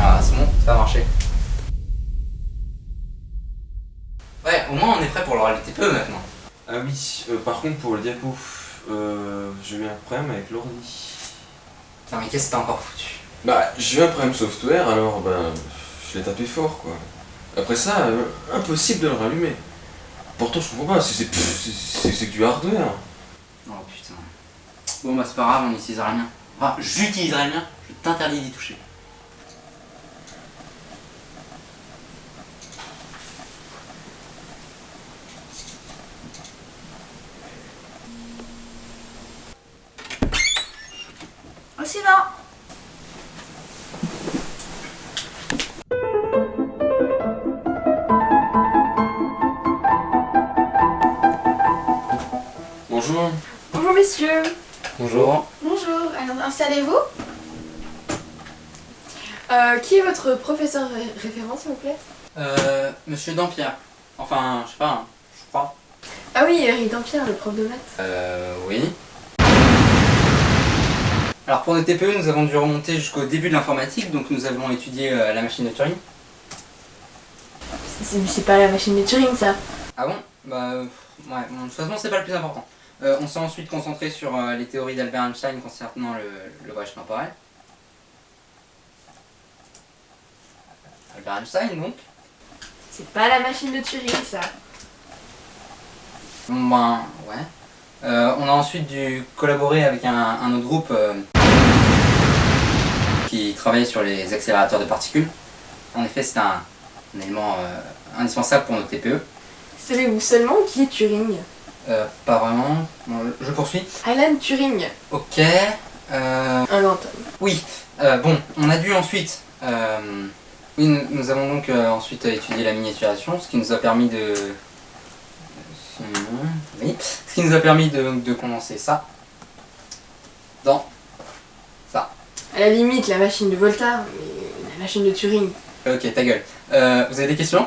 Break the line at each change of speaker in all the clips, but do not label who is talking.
Ah, c'est bon, ça va marcher. Au moins on est prêt pour l'oral du TPE maintenant.
Ah oui, euh, par contre pour le diapo, euh, j'ai eu un problème avec l'ordi.
Non mais qu'est-ce que t'as encore foutu?
Bah, j'ai eu un problème software, alors ben, je l'ai tapé fort quoi. Après ça, euh, impossible de le rallumer. Pourtant je comprends pas, c'est que du hardware.
Oh putain. Bon bah c'est pas grave, on n'utilisera rien. Enfin, j'utiliserai le mien, je t'interdis d'y toucher.
Au suivant
Bonjour.
Bonjour messieurs
Bonjour.
Bonjour, alors installez-vous. Euh, qui est votre professeur ré- référent s'il vous plaît?
Euh, monsieur Dampierre. Enfin, je sais pas, hein, je crois.
Ah oui, Eric Dampierre, le prof de maths.
Euh, oui. Alors pour nos TPE, nous avons dû remonter jusqu'au début de l'informatique, donc nous avons étudié euh, la machine de Turing.
C'est c'est pas la machine de Turing ça.
Ah bon? Bah euh, ouais, bon, de toute façon c'est pas le plus important. Euh, on s'est ensuite concentré sur euh, les théories d'Albert Einstein concernant le, le voyage temporel. Albert Einstein donc?
C'est pas la machine de Turing ça.
Bon ben ouais. On a ensuite dû collaborer avec un, un autre groupe qui travaillait sur les accélérateurs de particules. En effet c'est un, un élément euh, indispensable pour nos TPE.
Savez-vous seulement qui est Turing?
Euh, pas vraiment. Bon, je poursuis.
Alan Turing,
Ok. Euh,
un homme.
Oui, bon, on a dû ensuite. oui, nous, avons donc ensuite étudié la miniaturisation, ce qui nous a permis de. Oui, ce qui nous a permis de, de condenser ça dans.
À la limite, la machine de Volta, mais la machine de Turing.
Ok, ta gueule. Euh, vous avez des questions?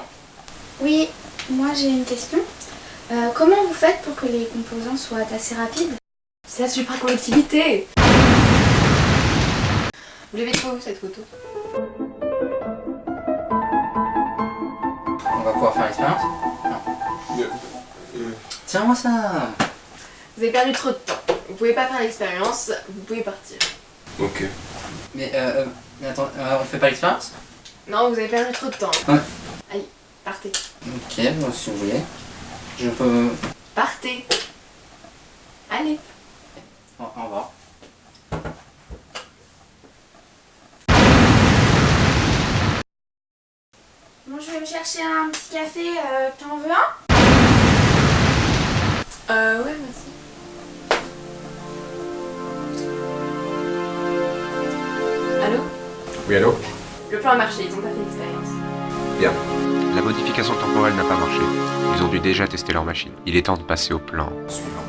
Oui, moi j'ai une question. Euh, comment vous faites pour que les composants soient assez rapides?
C'est la supraconductivité Vous l'avez trouvé où cette photo?
On va pouvoir faire l'expérience
euh,
Tiens-moi ça
Vous avez perdu trop de temps. Vous pouvez pas faire l'expérience, vous pouvez partir.
ok.
Mais euh, euh, mais attends, euh, on fait pas l'expérience
Non, vous avez perdu trop de temps.
Ouais.
Allez, partez.
Ok, bon, si vous voulez. Je peux.
Partez Allez
Au au revoir.
Bon, je vais me chercher un petit café. Euh, T'en veux un?
Euh, ouais, merci. Allô
Oui, allô
Le plan a marché, ils ont pas fait l'expérience.
Bien.
La modification temporelle n'a pas marché. Ils ont dû déjà tester leur machine. Il est temps de passer au plan
Suivant.